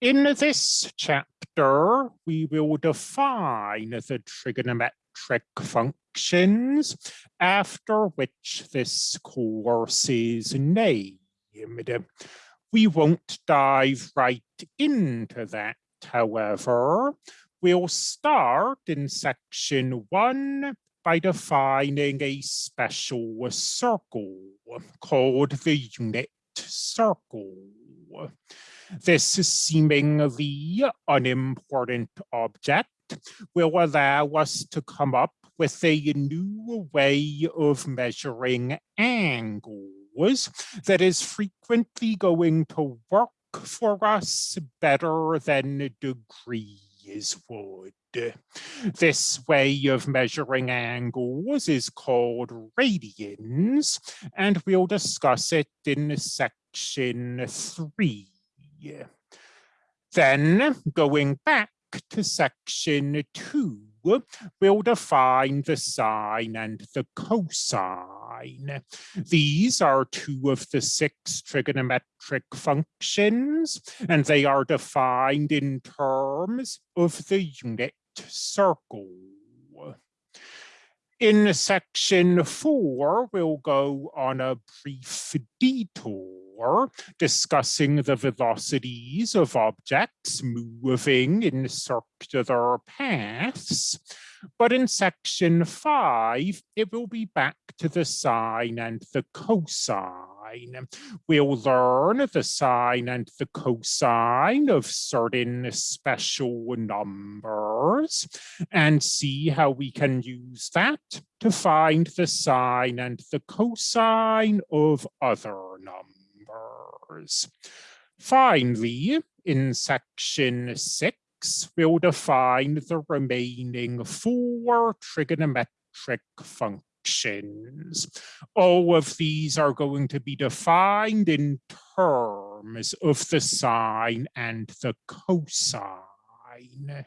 In this chapter, we will define the trigonometric functions after which this course is named. We won't dive right into that, however. We'll start in section one by defining a special circle called the unit circle. This seemingly unimportant object will allow us to come up with a new way of measuring angles that is frequently going to work for us better than degrees This way of measuring angles is called radians, and we'll discuss it in section three. Then going back to section two, we'll define the sine and the cosine. These are two of the six trigonometric functions, and they are defined in terms of the unit circle. In section four, we'll go on a brief detour discussing the velocities of objects moving in circular paths. But in section five, it will be back to the sine and the cosine. We'll learn the sine and the cosine of certain special numbers and see how we can use that to find the sine and the cosine of other numbers. Finally, in section six, we'll define the remaining four trigonometric functions. All of these are going to be defined in terms of the sine and the cosine.